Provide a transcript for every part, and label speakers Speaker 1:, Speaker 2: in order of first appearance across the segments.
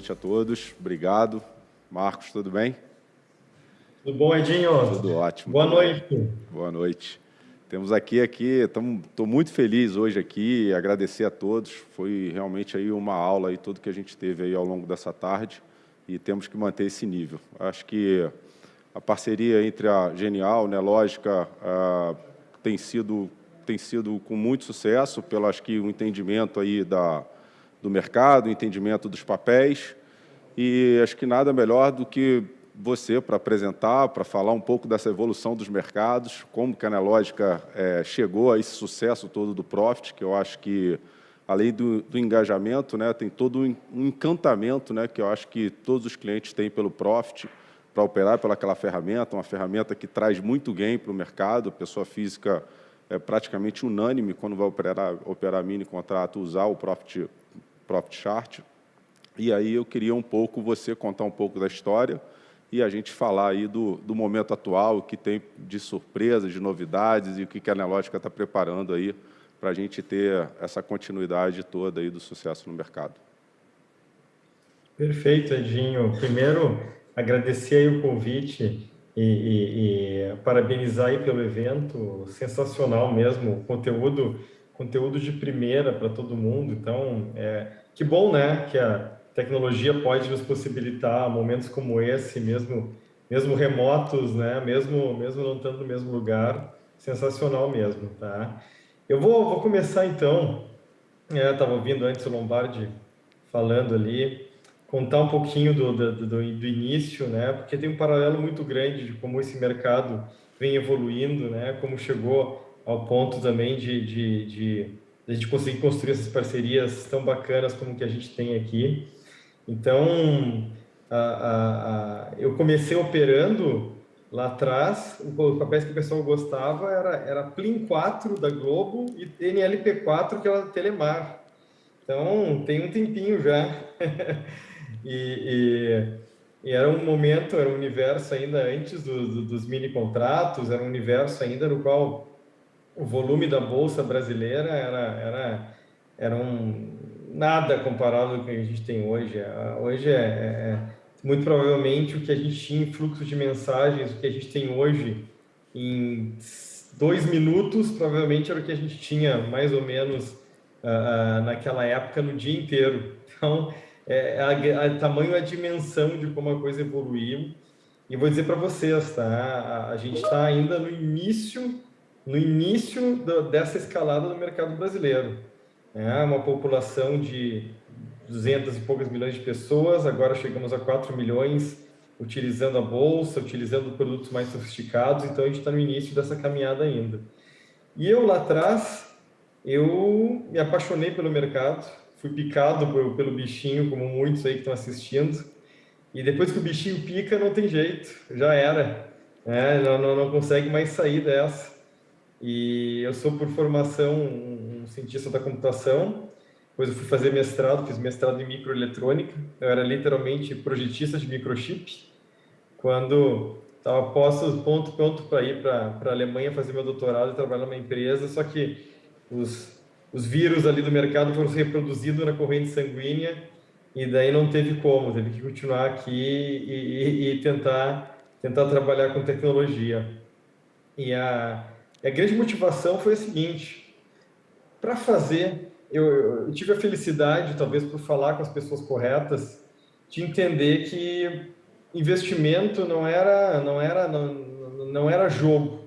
Speaker 1: noite a todos. Obrigado. Marcos, tudo bem?
Speaker 2: Tudo bom, Edinho?
Speaker 1: Tudo ótimo.
Speaker 2: Boa noite.
Speaker 1: Boa noite. Temos aqui, aqui, estou muito feliz hoje aqui, agradecer a todos. Foi realmente aí uma aula aí tudo que a gente teve aí ao longo dessa tarde e temos que manter esse nível. Acho que a parceria entre a Genial, né, Lógica, ah, tem sido tem sido com muito sucesso, pelo acho que o entendimento aí da do mercado, o entendimento dos papéis e acho que nada melhor do que você para apresentar, para falar um pouco dessa evolução dos mercados, como que a Anelógica é, chegou a esse sucesso todo do Profit, que eu acho que, além do, do engajamento, né, tem todo um encantamento né, que eu acho que todos os clientes têm pelo Profit, para operar pelaquela ferramenta, uma ferramenta que traz muito gain para o mercado, a pessoa física é praticamente unânime quando vai operar, operar mini contrato, usar o Profit, Profit Chart. E aí eu queria um pouco você contar um pouco da história, e a gente falar aí do, do momento atual, o que tem de surpresas, de novidades e o que a Anelógica está preparando aí para a gente ter essa continuidade toda aí do sucesso no mercado.
Speaker 2: Perfeito, Edinho. Primeiro, agradecer o convite e, e, e parabenizar pelo evento, sensacional mesmo, conteúdo, conteúdo de primeira para todo mundo. Então, é, que bom, né, que a tecnologia pode nos possibilitar momentos como esse, mesmo, mesmo remotos, né? mesmo, mesmo não estando no mesmo lugar, sensacional mesmo. Tá? Eu vou, vou começar então, estava é, ouvindo antes o Lombardi falando ali, contar um pouquinho do, do, do, do, início, né? porque tem um paralelo muito grande de como esse mercado vem evoluindo, né? como chegou ao ponto também de, de, de, de a gente conseguir construir essas parcerias tão bacanas como que a gente tem aqui. Então, a, a, a, eu comecei operando lá atrás, os papéis que o pessoal gostava era, era Plin 4 da Globo e NLP4 que era da Telemar. Então, tem um tempinho já. e, e, e, era um momento, era um universo ainda antes do, do, dos mini contratos, era um universo ainda no qual o volume da bolsa brasileira era, era, era um, nada comparado ao que a gente tem hoje. É, hoje é, é, é, muito provavelmente o que a gente tinha em fluxo de mensagens, o que a gente tem hoje em dois minutos, provavelmente era o que a gente tinha mais ou menos uh, naquela época no dia inteiro. Então, é, a, a, tamanho a dimensão de como a coisa evoluiu. E vou dizer para vocês, tá? A, a gente está ainda no início, no início do, dessa escalada do mercado brasileiro é uma população de 200 e poucas milhões de pessoas, agora chegamos a 4 milhões utilizando a bolsa, utilizando produtos mais sofisticados, então a gente está no início dessa caminhada ainda. E eu lá atrás, eu me apaixonei pelo mercado, fui picado pelo, bichinho, como muitos aí que estão assistindo, e depois que o bichinho pica, não tem jeito, já era, não, não, não consegue mais sair dessa. E eu sou, por formação, um cientista da computação. Depois eu fui fazer mestrado, fiz mestrado em microeletrônica. Eu era literalmente projetista de microchip. Quando estava posto, ponto, ponto para ir para a Alemanha fazer meu doutorado e trabalhar numa empresa, só que os, os vírus ali do mercado foram reproduzidos na corrente sanguínea e daí não teve como, teve que continuar aqui e, e, e tentar, tentar trabalhar com tecnologia. E a, a grande motivação foi a seguinte: para fazer, eu, eu, tive a felicidade, talvez por falar com as pessoas corretas, de entender que investimento não era, não era, não, não era jogo.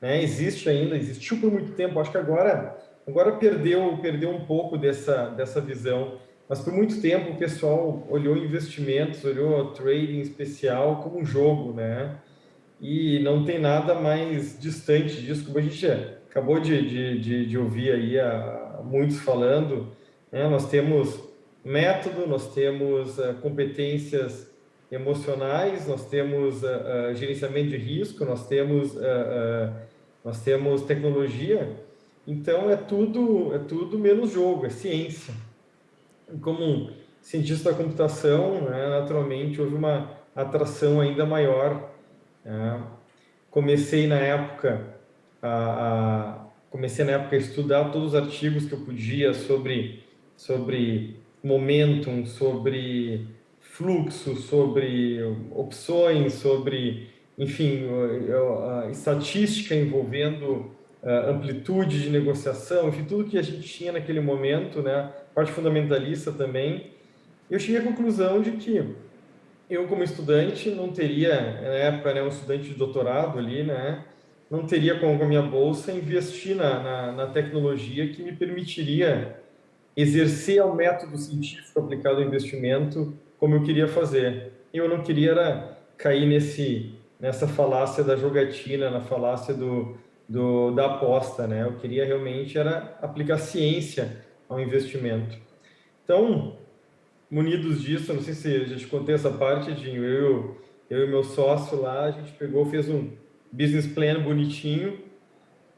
Speaker 2: Né? Existe ainda, existiu por muito tempo. Acho que agora, agora perdeu, perdeu um pouco dessa, dessa visão. Mas por muito tempo o pessoal olhou investimentos, olhou trading especial como um jogo, né? e não tem nada mais distante disso, como a gente acabou de, de, de, de ouvir aí a, muitos falando, né? nós temos método, nós temos uh, competências emocionais, nós temos uh, uh, gerenciamento de risco, nós temos, nós temos tecnologia, então é tudo, é tudo menos jogo, é ciência. Como cientista da computação, né, naturalmente houve uma atração ainda maior é, comecei na época a, a, comecei na época a estudar todos os artigos que eu podia sobre sobre momentum, sobre fluxo, sobre opções, sobre, enfim, estatística envolvendo amplitude de negociação, enfim, tudo que a gente tinha naquele momento, né, parte fundamentalista também, eu cheguei à conclusão de que eu, como estudante, não teria, na época, né, um estudante de doutorado ali, né, não teria com a minha bolsa investir na, na, na tecnologia que me permitiria exercer o método científico aplicado ao investimento como eu queria fazer. Eu não queria era cair nesse, nessa falácia da jogatina, na falácia do, do, da aposta, né? Eu queria realmente era aplicar ciência ao investimento. Então, munidos disso, não sei se a gente contei essa parte, Dinho, eu, eu e meu sócio lá, a gente pegou, fez um business plan bonitinho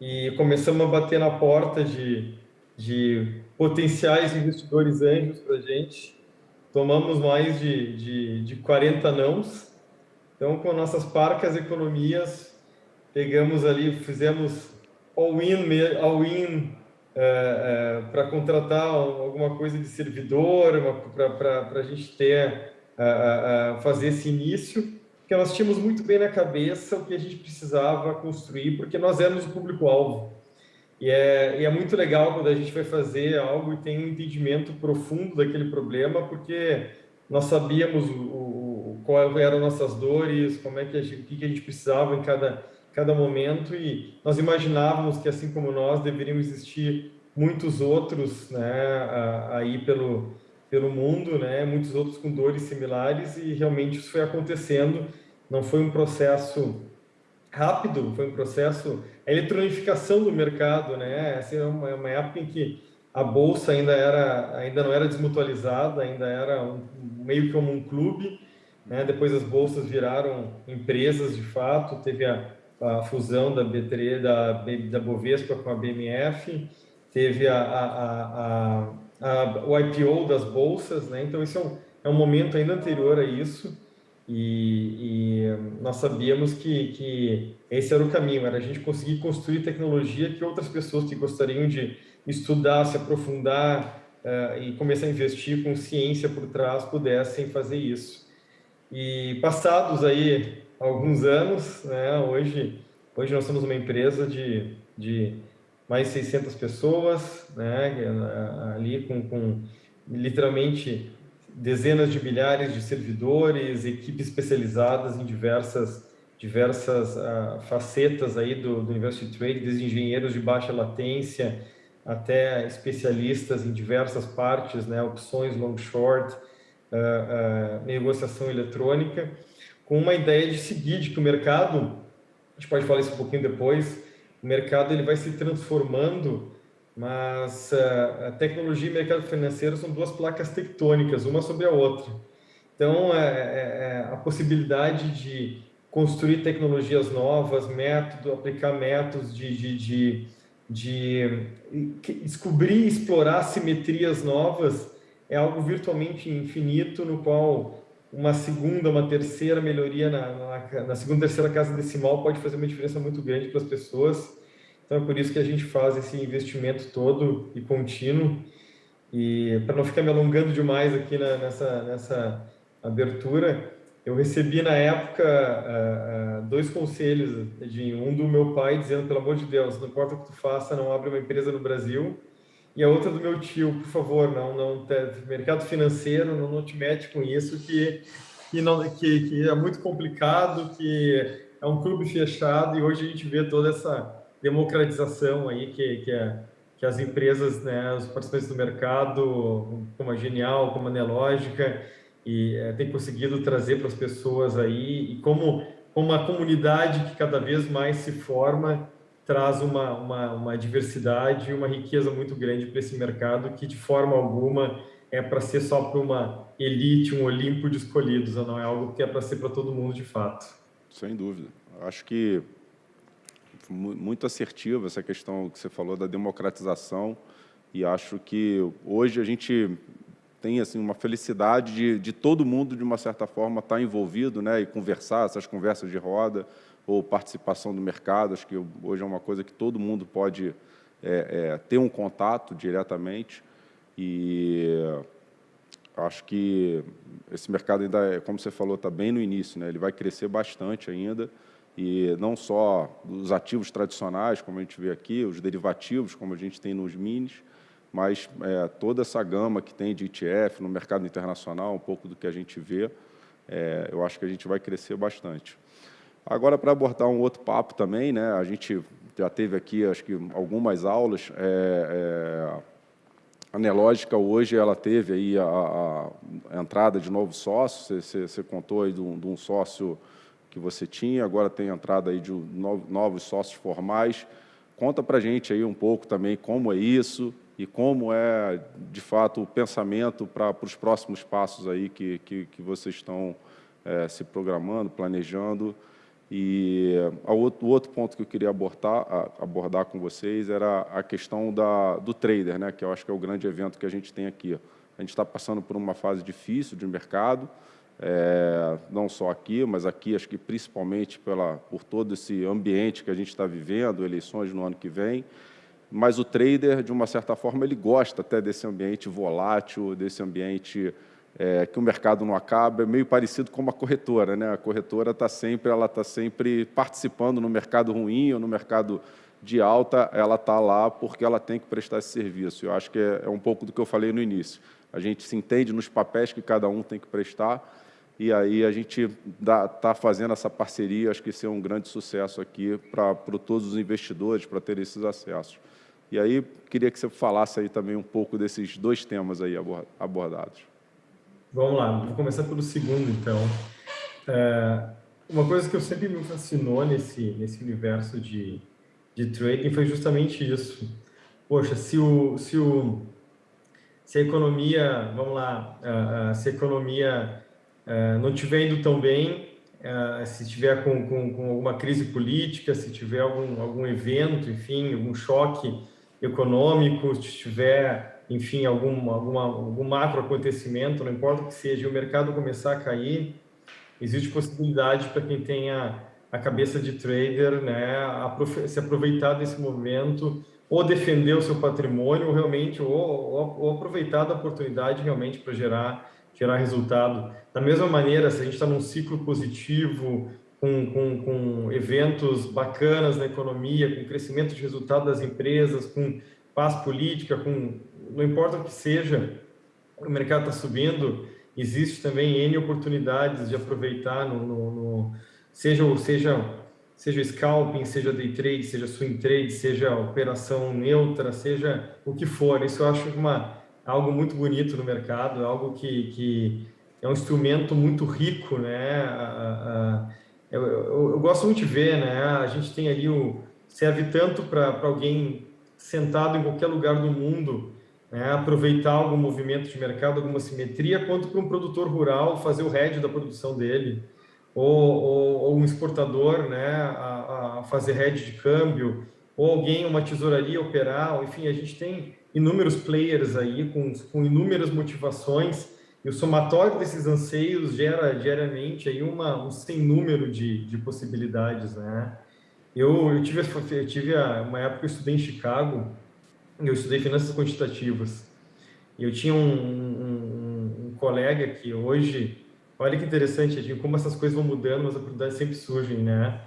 Speaker 2: e começamos a bater na porta de, de potenciais investidores anjos para a gente. Tomamos mais de, de, de 40 nãos. Então, com nossas parcas economias, pegamos ali, fizemos all-in all -in, é, é, para contratar alguma coisa de servidor, para a gente ter, é, fazer esse início porque nós tínhamos muito bem na cabeça o que a gente precisava construir, porque nós éramos o público-alvo. E é, e é muito legal quando a gente vai fazer algo e tem um entendimento profundo daquele problema, porque nós sabíamos o, o, qual eram nossas dores, como é que a gente, o que a gente precisava em cada, cada momento, e nós imaginávamos que, assim como nós, deveriam existir muitos outros né, aí pelo, pelo mundo, né, muitos outros com dores similares, e realmente isso foi acontecendo não foi um processo rápido, foi um processo a eletronificação do mercado, né? Essa é uma, uma, época em que a bolsa ainda era ainda não era desmutualizada, ainda era um, meio como um clube, né? Depois as bolsas viraram empresas de fato, teve a, a fusão da B3 da, da Bovespa com a BMF, teve a, a, a, o IPO das bolsas, né? Então isso é um, é um momento ainda anterior a isso. E, e, nós sabíamos que, que esse era o caminho, era a gente conseguir construir tecnologia que outras pessoas que gostariam de estudar, se aprofundar uh, e começar a investir com ciência por trás pudessem fazer isso. E passados aí alguns anos, né, hoje, hoje nós somos uma empresa de, de mais 600 pessoas, né, ali com, com literalmente dezenas de milhares de servidores, equipes especializadas em diversas diversas uh, facetas aí do, do University Trade, desde engenheiros de baixa latência até especialistas em diversas partes, né, opções long short, uh, uh, negociação eletrônica, com uma ideia de seguir, de que o mercado, a gente pode falar isso um pouquinho depois, o mercado ele vai se transformando mas uh, a tecnologia e mercado financeiro são duas placas tectônicas, uma sobre a outra. Então, é, é, é a possibilidade de construir tecnologias novas, método, aplicar métodos de, de, de, de descobrir e explorar simetrias novas é algo virtualmente infinito, no qual uma segunda, uma terceira melhoria na, na, na segunda, terceira casa decimal pode fazer uma diferença muito grande para as pessoas. Então é por isso que a gente faz esse investimento todo e contínuo. E para não ficar me alongando demais aqui na, nessa, nessa abertura, eu recebi na época uh, uh, dois conselhos, de um do meu pai dizendo, pelo amor de Deus, não importa o que tu faça, não abre uma empresa no Brasil. E a outra do meu tio, por favor, não, não mercado financeiro, não, não te mete com isso, que, que, não, que, que é muito complicado, que é um clube fechado e hoje a gente vê toda essa democratização aí que, que, é, que as empresas, né, os participantes do mercado, como a Genial, como a Nelógica, e é, tem conseguido trazer para as pessoas aí, e como, como a comunidade que cada vez mais se forma, traz uma, uma, uma diversidade e uma riqueza muito grande para esse mercado, que de forma alguma é para ser só para uma elite, um Olimpo de escolhidos, não é algo que é para ser para todo mundo de fato.
Speaker 1: Sem dúvida. Acho que muito assertiva essa questão que você falou da democratização e acho que hoje a gente tem assim uma felicidade de, de todo mundo de uma certa forma estar envolvido, né, e conversar essas conversas de roda ou participação do mercado. Acho que hoje é uma coisa que todo mundo pode é, é, ter um contato diretamente e Acho que esse mercado ainda, é, como você falou, está bem no início, né? ele vai crescer bastante ainda, e não só os ativos tradicionais, como a gente vê aqui, os derivativos, como a gente tem nos minis, mas é, toda essa gama que tem de ETF no mercado internacional, um pouco do que a gente vê, é, eu acho que a gente vai crescer bastante. Agora, para abordar um outro papo também, né, a gente já teve aqui, acho que, algumas aulas, é, é a Nelógica hoje ela teve aí a, a entrada de novos sócios, você, você, você contou aí de um, de um, sócio que você tinha, agora tem entrada aí de novos sócios formais. Conta para a gente aí um pouco também como é isso e como é, de fato, o pensamento para os próximos passos aí que, que, que vocês estão é, se programando, planejando. E o outro ponto que eu queria abordar, abordar com vocês era a questão da, do trader, né, que eu acho que é o grande evento que a gente tem aqui. A gente está passando por uma fase difícil de mercado, é, não só aqui, mas aqui acho que principalmente pela, por todo esse ambiente que a gente está vivendo, eleições no ano que vem, mas o trader, de uma certa forma, ele gosta até desse ambiente volátil, desse ambiente é, que o mercado não acaba, é meio parecido com uma corretora, né? A corretora está sempre, ela está sempre participando no mercado ruim ou no mercado de alta, ela está lá porque ela tem que prestar esse serviço. Eu acho que é, é um pouco do que eu falei no início. A gente se entende nos papéis que cada um tem que prestar e aí a gente está fazendo essa parceria, acho que isso é um grande sucesso aqui para todos os investidores, para ter esses acessos. E aí, queria que você falasse aí também um pouco desses dois temas aí abordados.
Speaker 2: Vamos lá, vou começar pelo segundo, então. É, uma coisa que eu sempre me fascinou nesse, nesse universo de, de trading foi justamente isso. Poxa, se, o, se, o, se a economia, vamos lá, se a economia uh, não estiver indo tão bem, se estiver com, com, com, alguma crise política, se tiver algum, algum evento, enfim, algum choque econômico, se tiver enfim, algum, alguma, algum macro acontecimento, não importa o que seja, o mercado começar a cair, existe possibilidade para quem tenha a cabeça de trader, né, se aproveitar desse momento, ou defender o seu patrimônio, ou realmente, ou, ou, ou aproveitar da oportunidade realmente para gerar, gerar resultado. Da mesma maneira, se a gente está num ciclo positivo, com, com, com eventos bacanas na economia, com crescimento de resultado das empresas, com paz política, com não importa o que seja, o mercado está subindo, existe também N oportunidades de aproveitar, no, no, no, seja, seja, seja scalping, seja day trade, seja swing trade, seja operação neutra, seja o que for. Isso eu acho uma, algo muito bonito no mercado, algo que, que é um instrumento muito rico, né? Eu, eu, eu, gosto muito de ver, né? A gente tem ali o serve tanto para alguém sentado em qualquer lugar do mundo né, aproveitar algum movimento de mercado, alguma simetria, quanto para um produtor rural fazer o hedge da produção dele, ou, ou, ou um exportador né, a, a, fazer hedge de câmbio, ou alguém, uma tesouraria operar, enfim, a gente tem inúmeros players aí com, com inúmeras motivações e o somatório desses anseios gera diariamente aí uma, um sem número de, de possibilidades, né? Eu, eu tive, eu tive uma época que eu estudei em Chicago eu estudei finanças quantitativas. E eu tinha um, um, um, colega que hoje, olha que interessante, como essas coisas vão mudando, as oportunidades sempre surgem, né?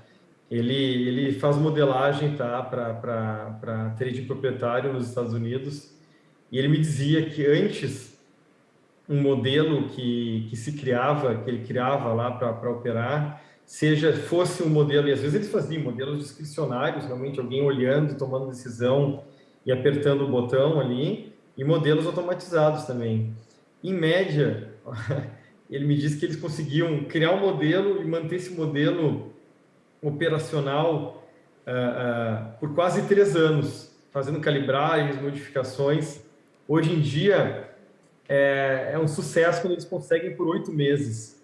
Speaker 2: Ele, ele faz modelagem tá, para trading proprietário nos Estados Unidos e ele me dizia que antes um modelo que, que se criava, que ele criava lá para operar, seja fosse um modelo, e às vezes eles faziam modelos discricionários, realmente alguém olhando, tomando decisão, e apertando o botão ali, e modelos automatizados também. Em média, ele me disse que eles conseguiam criar um modelo e manter esse modelo operacional uh, uh, por quase três anos, fazendo calibragens, modificações. Hoje em dia, é, é um sucesso quando eles conseguem por oito meses,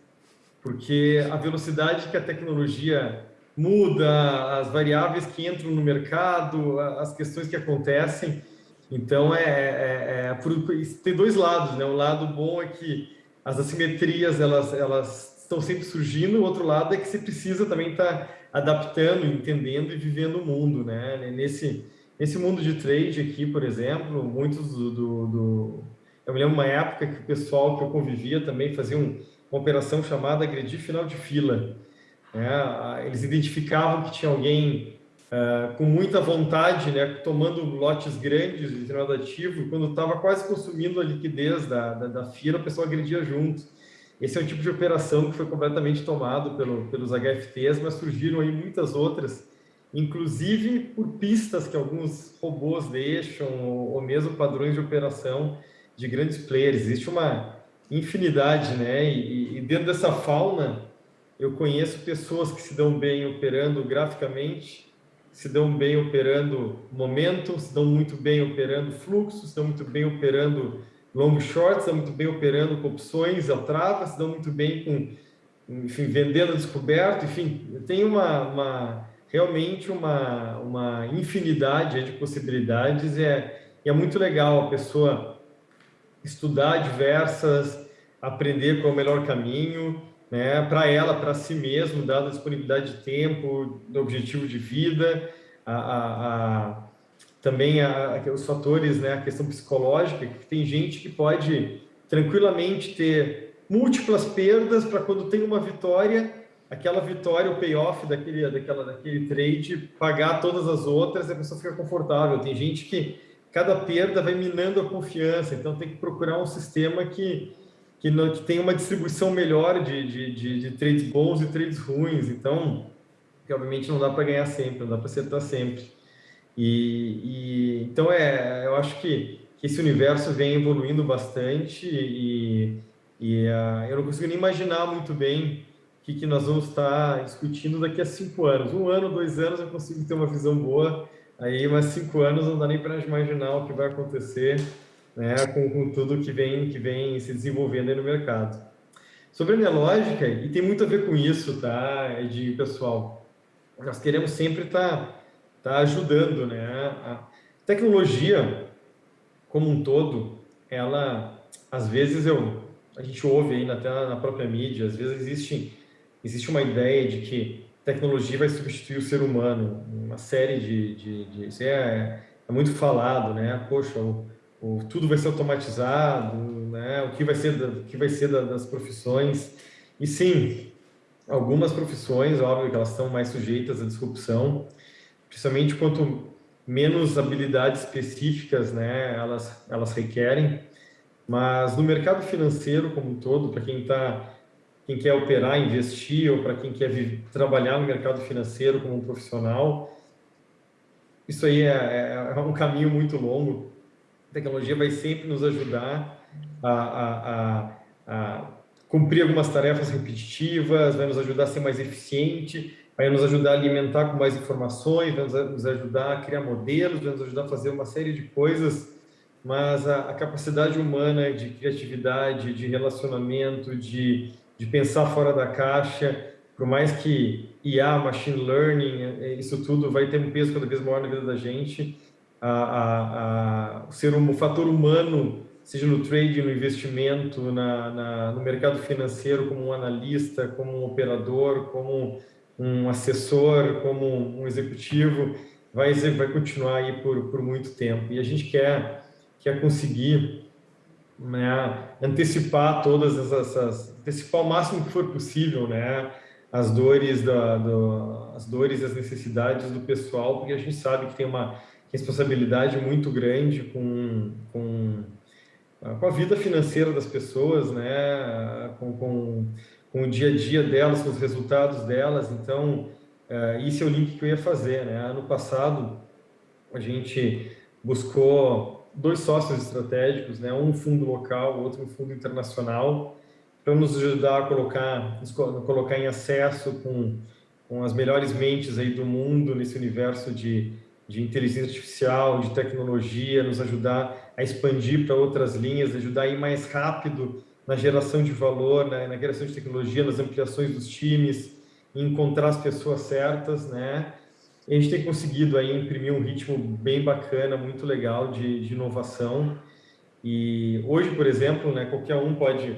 Speaker 2: porque a velocidade que a tecnologia muda, as variáveis que entram no mercado, as questões que acontecem. Então, é, é, é por, tem dois lados, né? O lado bom é que as assimetrias, elas, elas estão sempre surgindo, o outro lado é que você precisa também estar tá adaptando, entendendo e vivendo o mundo, né? Nesse, nesse mundo de trade aqui, por exemplo, muitos do... do, do Eu me lembro uma época que o pessoal que eu convivia também fazia um, uma operação chamada agredir final de fila. É, eles identificavam que tinha alguém uh, com muita vontade, né, tomando lotes grandes de determinado ativo, e quando estava quase consumindo a liquidez da, da, da, fila, o pessoal agredia junto. Esse é um tipo de operação que foi completamente tomado pelo, pelos HFTs, mas surgiram aí muitas outras, inclusive por pistas que alguns robôs deixam, ou, ou mesmo padrões de operação de grandes players. Existe uma infinidade, né? E, e dentro dessa fauna, eu conheço pessoas que se dão bem operando graficamente, se dão bem operando momento, se dão muito bem operando fluxo, se dão muito bem operando long short, se dão muito bem operando com opções, a trava, se dão muito bem com, enfim, vendendo descoberto, enfim, tem uma, uma realmente uma, uma infinidade de possibilidades. E é, é muito legal a pessoa estudar diversas, aprender qual é o melhor caminho, né, para ela, para si mesmo, dada a disponibilidade de tempo, do objetivo de vida, a, a, a também a, os fatores, né, a questão psicológica, que tem gente que pode tranquilamente ter múltiplas perdas para quando tem uma vitória, aquela vitória, o payoff daquele, daquela, daquele trade, pagar todas as outras, a pessoa fica confortável. Tem gente que cada perda vai minando a confiança, então tem que procurar um sistema que que, não, que tem uma distribuição melhor de, de, de, de, trades bons e trades ruins. Então, obviamente não dá para ganhar sempre, não dá para acertar sempre. E, e, então, é, eu acho que, que esse universo vem evoluindo bastante e, e uh, eu não consigo nem imaginar muito bem o que, que nós vamos estar discutindo daqui a cinco anos. Um ano, dois anos eu consigo ter uma visão boa, aí, mas cinco anos não dá nem para imaginar o que vai acontecer né, com, com, tudo que vem, que vem se desenvolvendo no mercado. Sobre a minha lógica, e tem muito a ver com isso, tá, de pessoal, nós queremos sempre estar tá, tá ajudando, né? A tecnologia, como um todo, ela, às vezes eu, a gente ouve aí até na própria mídia, às vezes existe, existe uma ideia de que tecnologia vai substituir o ser humano, uma série de, de, de isso é, é muito falado, né? Poxa, o, o, tudo vai ser automatizado, né? o que vai ser, da, o que vai ser da, das profissões. E sim, algumas profissões, óbvio que elas estão mais sujeitas à disrupção, principalmente quanto menos habilidades específicas né, elas, elas requerem. Mas no mercado financeiro como um todo, para quem está quem quer operar, investir, ou para quem quer trabalhar no mercado financeiro como um profissional, isso aí é, é, é um caminho muito longo a tecnologia vai sempre nos ajudar a, a, a, a cumprir algumas tarefas repetitivas, vai nos ajudar a ser mais eficiente, vai nos ajudar a alimentar com mais informações, vai nos ajudar a criar modelos, vai nos ajudar a fazer uma série de coisas, mas a, a capacidade humana de criatividade, de relacionamento, de, de pensar fora da caixa, por mais que IA, machine learning, é, isso tudo vai ter um peso cada vez maior na vida da gente, a, a, a ser um fator humano, seja no trade, no investimento, na, na, no mercado financeiro, como um analista, como um operador, como um assessor, como um executivo, vai, vai continuar aí por, por muito tempo. E a gente quer, quer conseguir né, antecipar todas essas, antecipar o máximo que for possível, né, as dores da, do, as dores as necessidades do pessoal, porque a gente sabe que tem uma responsabilidade muito grande com, com, com a vida financeira das pessoas, né? com, com, com o dia a dia delas, com os resultados delas. Então, uh, esse é o link que eu ia fazer. Né? Ano passado, a gente buscou dois sócios estratégicos, né? um fundo local, outro fundo internacional, para nos ajudar a colocar, colocar em acesso com, com as melhores mentes aí do mundo nesse universo de de inteligência artificial, de tecnologia, nos ajudar a expandir para outras linhas, ajudar a ir mais rápido na geração de valor, na, na geração de tecnologia, nas ampliações dos times, encontrar as pessoas certas, né? E a gente tem conseguido aí imprimir um ritmo bem bacana, muito legal de, de inovação. E hoje, por exemplo, né, qualquer um pode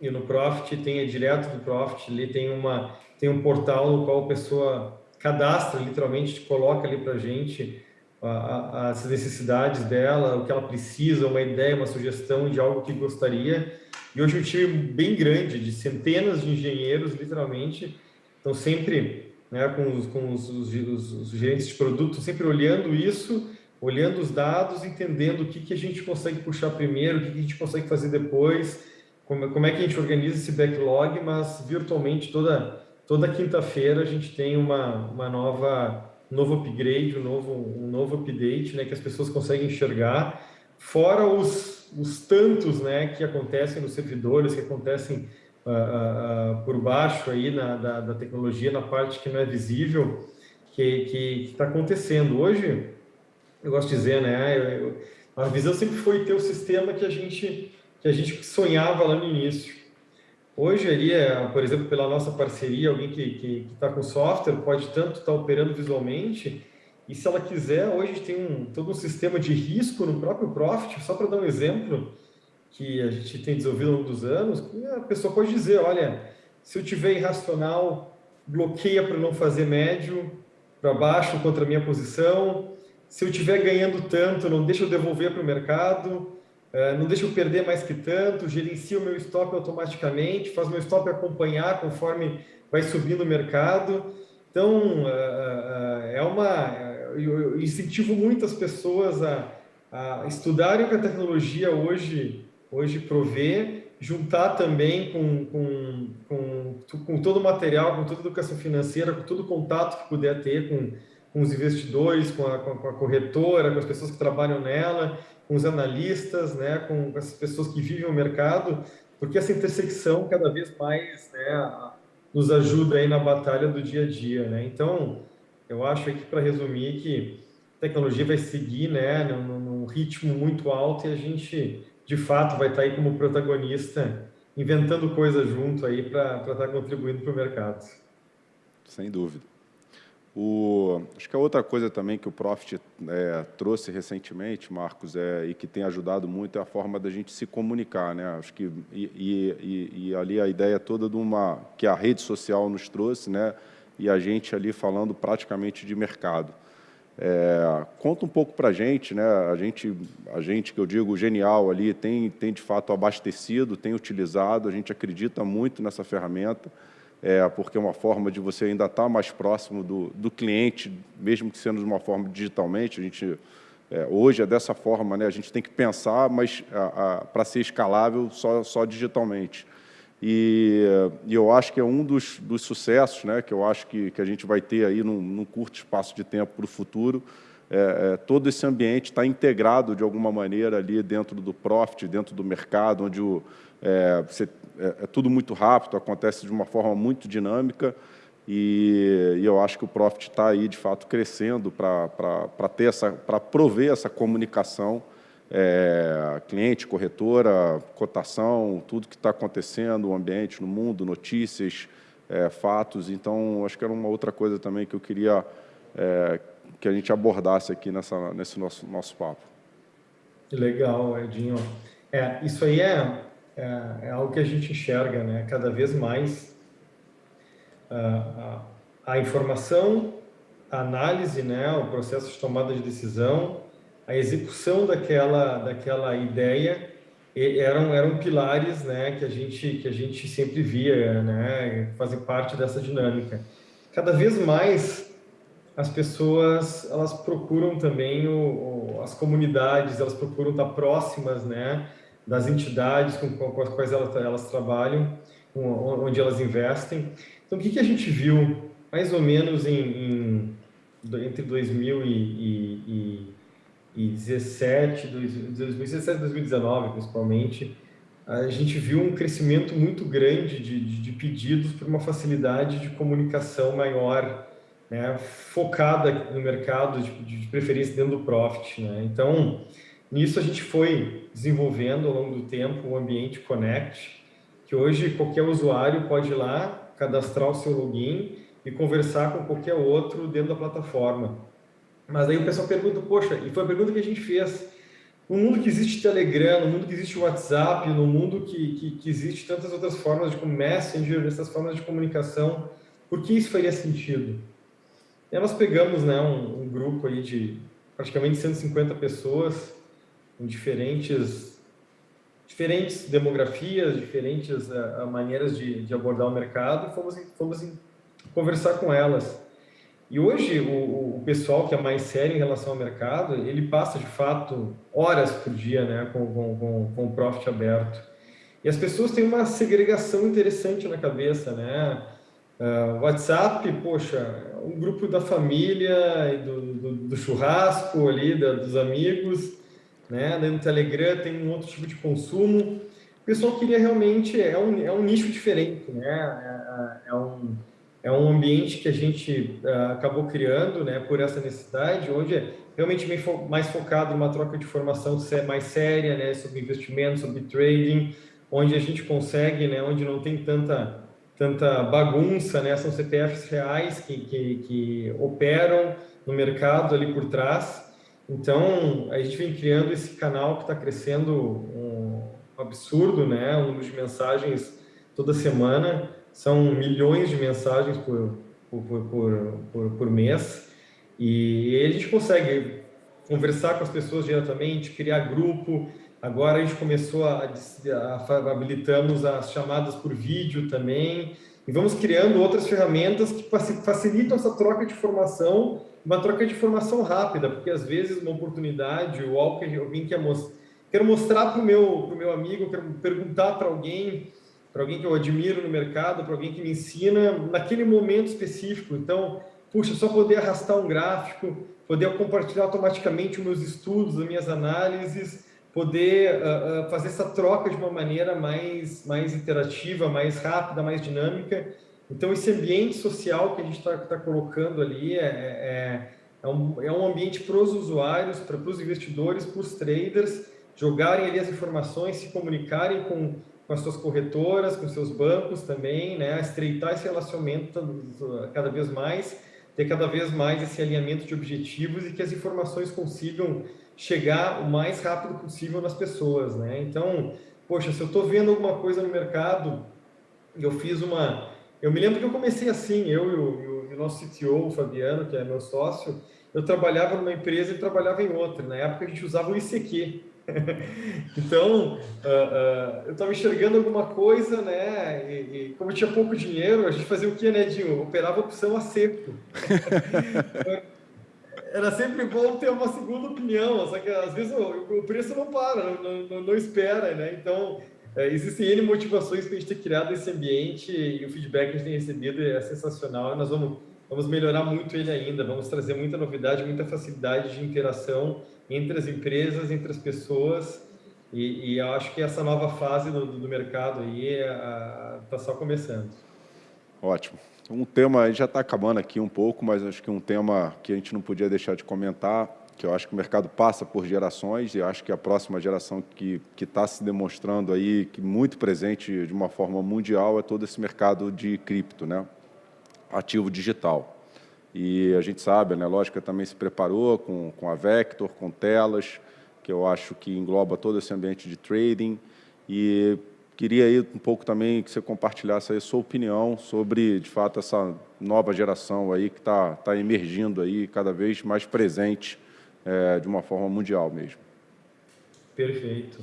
Speaker 2: ir no Profit, tem direto do Profit, ali tem uma tem um portal no qual a pessoa cadastra, literalmente, te coloca ali para gente as necessidades dela, o que ela precisa, uma ideia, uma sugestão de algo que gostaria. E hoje um time bem grande, de centenas de engenheiros, literalmente, estão sempre né, com, os, com os, os, os, gerentes de produto, sempre olhando isso, olhando os dados, entendendo o que, que a gente consegue puxar primeiro, o que, que a gente consegue fazer depois, como, como é que a gente organiza esse backlog, mas virtualmente toda, toda quinta-feira a gente tem uma, uma nova um novo upgrade, um novo, um novo update, né, que as pessoas conseguem enxergar, fora os, os tantos, né, que acontecem nos servidores, que acontecem uh, uh, por baixo aí na, da, da, tecnologia, na parte que não é visível, que está acontecendo. Hoje, eu gosto de dizer, né, eu, eu, a visão sempre foi ter o sistema que a gente, que a gente sonhava lá no início. Hoje, ali, é, por exemplo, pela nossa parceria, alguém que está com software pode tanto estar tá operando visualmente, e se ela quiser, hoje tem um, todo um sistema de risco no próprio Profit, só para dar um exemplo, que a gente tem desenvolvido ao longo dos anos, a pessoa pode dizer, olha, se eu tiver irracional, bloqueia para não fazer médio, para baixo contra a minha posição, se eu estiver ganhando tanto, não deixa eu devolver para o mercado, é, não deixa eu perder mais que tanto, gerencia o meu stop automaticamente, faz meu stop acompanhar conforme vai subindo o mercado. Então, é, é, é uma... Eu incentivo muitas pessoas a, a estudarem o que a tecnologia hoje, hoje provê, juntar também com, com, com, com todo o material, com toda a educação financeira, com todo o contato que puder ter com, com os investidores, com a, com a corretora, com as pessoas que trabalham nela, com os analistas, né, com as pessoas que vivem o mercado, porque essa intersecção cada vez mais né, nos ajuda aí na batalha do dia a dia. Né? Então, eu acho aqui, para resumir, que a tecnologia vai seguir né, num, num ritmo muito alto e a gente, de fato, vai estar tá aí como protagonista, inventando coisas junto aí para estar tá contribuindo para o mercado.
Speaker 1: Sem dúvida. O, acho que a outra coisa também que o Profit é, trouxe recentemente, Marcos, é, e que tem ajudado muito é a forma da gente se comunicar. Né? Acho que, e, e, e, ali a ideia toda de uma, que a rede social nos trouxe, né? e a gente ali falando praticamente de mercado. É, conta um pouco para a gente, né? a gente, a gente que eu digo genial ali, tem, tem de fato abastecido, tem utilizado, a gente acredita muito nessa ferramenta, é, porque é uma forma de você ainda estar mais próximo do, do cliente, mesmo que sendo de uma forma digitalmente. A gente, é, hoje é dessa forma, né? a gente tem que pensar, mas para ser escalável só, só digitalmente. E, e, eu acho que é um dos, dos sucessos né? que eu acho que, que a gente vai ter aí num, num curto espaço de tempo para o futuro, é, é, todo esse ambiente está integrado de alguma maneira ali dentro do profit, dentro do mercado, onde o, é, você, é, é, tudo muito rápido, acontece de uma forma muito dinâmica e, e eu acho que o Profit está aí, de fato, crescendo para ter essa, para prover essa comunicação é, cliente, corretora, cotação, tudo que está acontecendo, o ambiente no mundo, notícias, é, fatos. Então, acho que era uma outra coisa também que eu queria é, que a gente abordasse aqui nessa, nesse nosso, nosso papo.
Speaker 2: Legal, Edinho. É, isso aí é, é, é, algo que a gente enxerga, né? Cada vez mais a, a, a informação, a análise, né? O processo de tomada de decisão, a execução daquela daquela ideia eram eram pilares, né? Que a gente que a gente sempre via, né? Fazer parte dessa dinâmica. Cada vez mais as pessoas elas procuram também o, o, as comunidades, elas procuram estar próximas, né? Das entidades com, com as quais elas, elas trabalham, onde elas investem. Então, o que, que a gente viu mais ou menos em, em entre 2017, 2017 e 2019, principalmente, a gente viu um crescimento muito grande de, de, de pedidos por uma facilidade de comunicação maior, né, focada no mercado, de, de preferência dentro do Profit. Né? Então, Nisso a gente foi desenvolvendo ao longo do tempo o ambiente Connect, que hoje qualquer usuário pode ir lá, cadastrar o seu login e conversar com qualquer outro dentro da plataforma. Mas aí o pessoal pergunta, poxa, e foi a pergunta que a gente fez, no mundo que existe Telegram, no mundo que existe WhatsApp, no mundo que, que, que existe tantas outras formas de como Messenger, essas formas de comunicação, por que isso faria sentido? E nós pegamos né, um, um grupo aí de praticamente 150 pessoas, com diferentes diferentes demografias, diferentes uh, maneiras de, de, abordar o mercado, fomos, fomos conversar com elas. E hoje, o, o, pessoal que é mais sério em relação ao mercado, ele passa, de fato, horas por dia né, com, com, com, com o Profit aberto. E as pessoas têm uma segregação interessante na cabeça, né? Uh, WhatsApp, poxa, um grupo da família, do, do, do churrasco ali, da, dos amigos, né? No Telegram tem um outro tipo de consumo. O pessoal queria realmente, é um, é um nicho diferente, né? É, é, é um, é um ambiente que a gente uh, acabou criando, né? Por essa necessidade, onde é realmente mais focado em uma troca de informação mais séria, né? Sobre investimento, sobre trading, onde a gente consegue, né? Onde não tem tanta tanta bagunça, né? São CPFs reais que, que, que operam no mercado ali por trás então, a gente vem criando esse canal que está crescendo um absurdo, né? O número de mensagens toda semana são milhões de mensagens por, por, por, por, por mês. E a gente consegue conversar com as pessoas diretamente, criar grupo. Agora a gente começou a, a, a habilitamos as chamadas por vídeo também. E vamos criando outras ferramentas que facilitam essa troca de informação uma troca de informação rápida, porque às vezes uma oportunidade ou algo que alguém quer mostrar, quero mostrar para o meu, meu amigo, quero perguntar para alguém, para alguém que eu admiro no mercado, para alguém que me ensina naquele momento específico. Então, puxa, só poder arrastar um gráfico, poder compartilhar automaticamente os meus estudos, as minhas análises, poder uh, uh, fazer essa troca de uma maneira mais, mais interativa, mais rápida, mais dinâmica então, esse ambiente social que a gente está tá colocando ali é, é, é, um, é um ambiente para os usuários, para os investidores, para os traders, jogarem ali as informações, se comunicarem com, com as suas corretoras, com seus bancos também, né? estreitar esse relacionamento cada vez mais, ter cada vez mais esse alinhamento de objetivos e que as informações consigam chegar o mais rápido possível nas pessoas. Né? Então, poxa, se eu estou vendo alguma coisa no mercado, eu fiz uma eu me lembro que eu comecei assim, eu e o, e o nosso CTO, o Fabiano, que é meu sócio, eu trabalhava numa empresa e trabalhava em outra. Na época a gente usava o ICQ. então, uh, uh, eu estava enxergando alguma coisa, né? E, e, como tinha pouco dinheiro, a gente fazia o quê, né, Dinho? Operava opção a seco. Era sempre bom ter uma segunda opinião, só que às vezes o, o preço não para, não, não, não espera, né? Então, é, existem N motivações para a gente ter criado esse ambiente e o feedback que a gente tem recebido é sensacional. Nós vamos, vamos melhorar muito ele ainda, vamos trazer muita novidade, muita facilidade de interação entre as empresas, entre as pessoas. E, e acho que essa nova fase do, do mercado aí está só começando.
Speaker 1: Ótimo. Um tema, já está acabando aqui um pouco, mas acho que um tema que a gente não podia deixar de comentar que eu acho que o mercado passa por gerações e acho que a próxima geração que está se demonstrando aí, que muito presente de uma forma mundial, é todo esse mercado de cripto, né? ativo digital. E a gente sabe, né, a Lógica também se preparou com, com a Vector, com telas, que eu acho que engloba todo esse ambiente de trading. E queria aí um pouco também que você compartilhasse a sua opinião sobre, de fato, essa nova geração aí que está tá emergindo aí cada vez mais presente é, de uma forma mundial mesmo.
Speaker 2: Perfeito.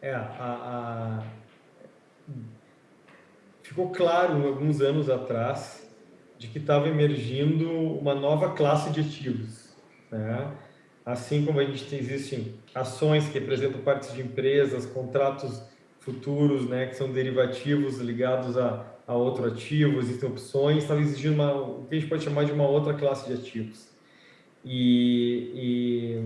Speaker 2: É, a, a... Ficou claro alguns anos atrás de que estava emergindo uma nova classe de ativos. Né? Assim como a gente tem, existem ações que representam partes de empresas, contratos futuros, né, que são derivativos ligados a, a outro ativo, existem opções, estava exigindo uma, o que a gente pode chamar de uma outra classe de ativos. E, e,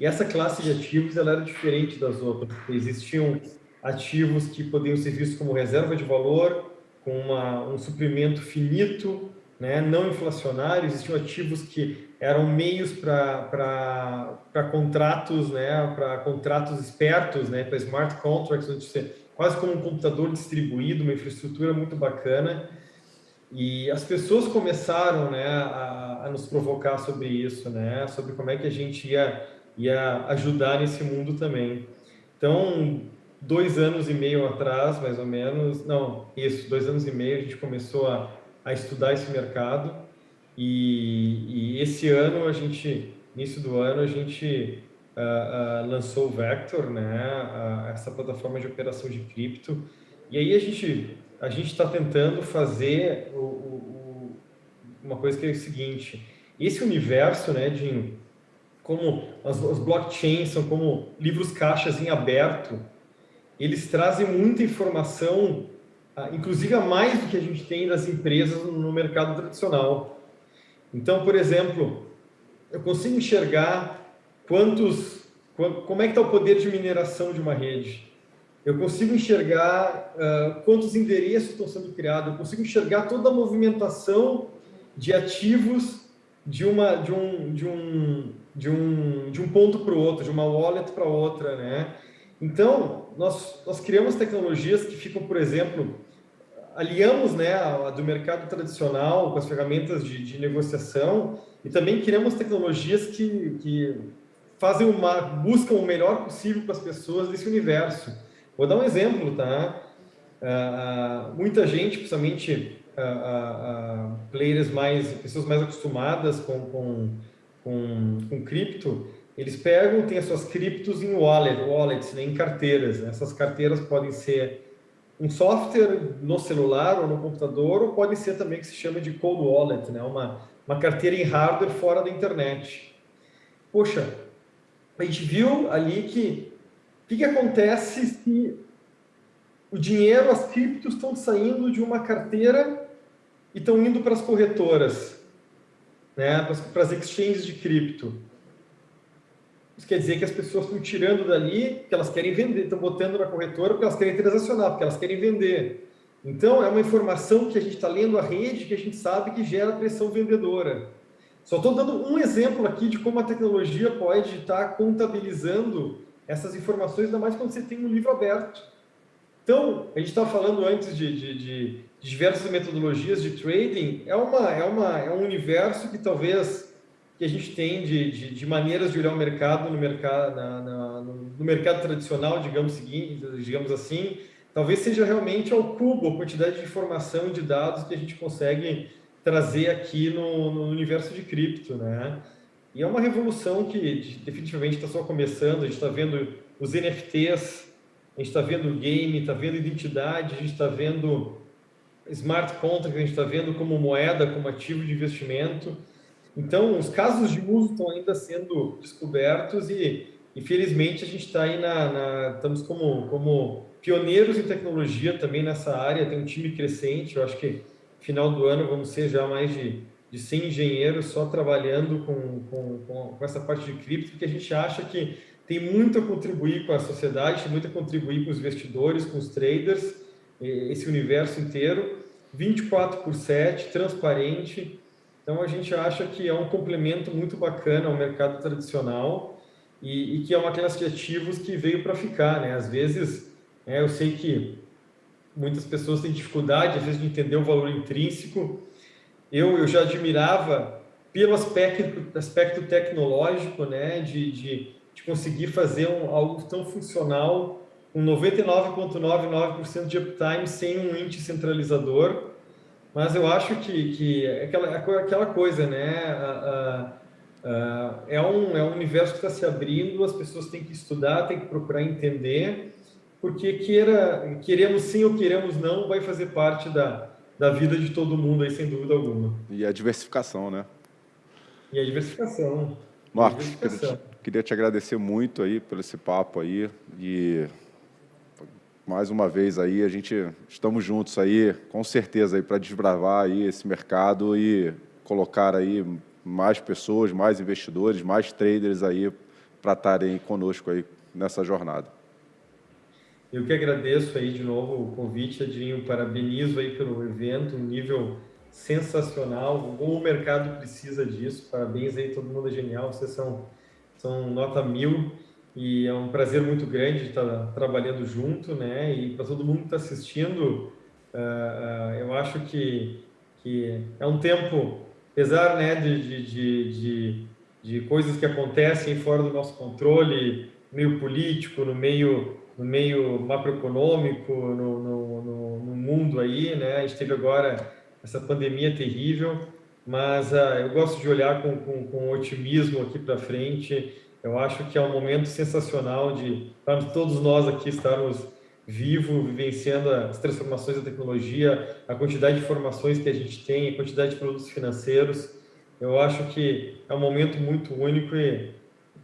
Speaker 2: e, essa classe de ativos ela era diferente das outras. Existiam ativos que podiam ser vistos como reserva de valor, com uma, um suprimento finito, né, não inflacionário. Existiam ativos que eram meios para contratos, né, para contratos espertos, né, para smart contracts, onde você, quase como um computador distribuído, uma infraestrutura muito bacana. E as pessoas começaram né, a, a, nos provocar sobre isso, né, sobre como é que a gente ia, ia ajudar nesse mundo também. Então, dois anos e meio atrás, mais ou menos, não, isso, dois anos e meio, a gente começou a, a estudar esse mercado. E, e esse ano a gente início do ano, a gente uh, uh, lançou o Vector, né, uh, essa plataforma de operação de cripto. E aí a gente a gente está tentando fazer o, o, uma coisa que é o seguinte: esse universo, né, de como as, as blockchains são como livros caixas em aberto, eles trazem muita informação, inclusive a mais do que a gente tem das empresas no mercado tradicional. Então, por exemplo, eu consigo enxergar quantos, como é que está o poder de mineração de uma rede. Eu consigo enxergar uh, quantos endereços estão sendo criados. Eu consigo enxergar toda a movimentação de ativos de uma de um de um de um de um ponto para o outro, de uma wallet para outra, né? Então nós nós criamos tecnologias que ficam, por exemplo, aliamos né a, a do mercado tradicional com as ferramentas de, de negociação e também criamos tecnologias que, que fazem uma buscam o melhor possível para as pessoas desse universo. Vou dar um exemplo, tá? Uh, muita gente, principalmente uh, uh, players mais, pessoas mais acostumadas com, com, com, com cripto, eles pegam, têm as suas criptos em wallet, wallets, né, em carteiras. Essas carteiras podem ser um software no celular ou no computador, ou pode ser também que se chama de cold wallet, né, uma uma carteira em hardware fora da internet. Poxa, a gente viu ali que o que, que acontece se o dinheiro, as criptos estão saindo de uma carteira e estão indo para as corretoras, né, para as exchanges de cripto. Isso quer dizer que as pessoas estão tirando dali, que elas querem vender, estão botando na corretora porque elas querem transacionar, porque elas querem vender. Então, é uma informação que a gente está lendo a rede, que a gente sabe que gera pressão vendedora. Só estou dando um exemplo aqui de como a tecnologia pode estar tá contabilizando essas informações, ainda mais quando você tem um livro aberto. Então, a gente estava falando antes de, de, de, de, diversas metodologias de trading, é, uma, é, uma, é um universo que talvez que a gente tem de, de, de maneiras de olhar o mercado no mercado, na, na, no mercado tradicional, digamos, digamos assim, talvez seja realmente ao cubo a quantidade de informação e de dados que a gente consegue trazer aqui no, no universo de cripto, né? E é uma revolução que definitivamente está só começando, a gente está vendo os NFTs, a gente está vendo game, está vendo identidade, a gente está vendo smart contract, a gente está vendo como moeda, como ativo de investimento. Então, os casos de uso estão ainda sendo descobertos e, infelizmente, a gente está aí na, na, estamos como, como pioneiros em tecnologia também nessa área, tem um time crescente, eu acho que final do ano vamos ser já mais de, de 100 engenheiros só trabalhando com, com, com essa parte de cripto, porque a gente acha que tem muito a contribuir com a sociedade, tem muito a contribuir com os investidores, com os traders, esse universo inteiro, 24 por 7, transparente, então a gente acha que é um complemento muito bacana ao mercado tradicional e, e que é uma classe de ativos que veio para ficar, né? Às vezes é, eu sei que muitas pessoas têm dificuldade, às vezes, de entender o valor intrínseco. Eu, eu já admirava pelo aspecto, aspecto tecnológico, né, de, de, de conseguir fazer um, algo tão funcional, com 99,99% de uptime, sem um índice centralizador. Mas eu acho que, que é aquela, é aquela coisa, né, a, a, a, é, um, é um universo que está se abrindo, as pessoas têm que estudar, têm que procurar entender, porque queira, queremos sim ou queremos não, vai fazer parte da, da vida de todo mundo aí, sem dúvida alguma.
Speaker 1: E a diversificação, né?
Speaker 2: E a diversificação.
Speaker 1: Marcos, a diversificação. Queria, queria te agradecer muito aí por esse papo aí e mais uma vez aí a gente estamos juntos aí, com certeza aí para desbravar aí esse mercado e colocar aí mais pessoas, mais investidores, mais traders aí para estarem conosco aí nessa jornada.
Speaker 2: Eu que agradeço aí de novo o convite, Adinho, parabenizo aí pelo evento, um nível sensacional, o mercado precisa disso, parabéns aí, todo mundo é genial, vocês são, são nota mil e é um prazer muito grande estar trabalhando junto, né, e para todo mundo que está assistindo, uh, uh, eu acho que, que é um tempo, apesar, né, de, de, de, de, de coisas que acontecem fora do nosso controle, meio político, no meio no meio macroeconômico, no, no, no, no, mundo aí, né? A gente teve agora essa pandemia terrível, mas uh, eu gosto de olhar com, com, com otimismo aqui para frente. Eu acho que é um momento sensacional de para todos nós aqui estarmos vivos, vivenciando as transformações da tecnologia, a quantidade de informações que a gente tem, a quantidade de produtos financeiros. Eu acho que é um momento muito único e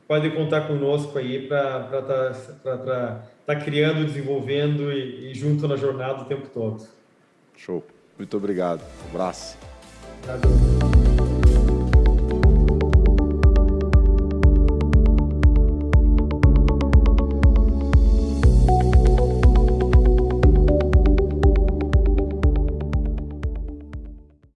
Speaker 2: pode contar conosco aí para estar tá, tá criando, desenvolvendo e, e junto na jornada o tempo todo.
Speaker 1: Show. Muito obrigado. Um abraço.
Speaker 2: Obrigado.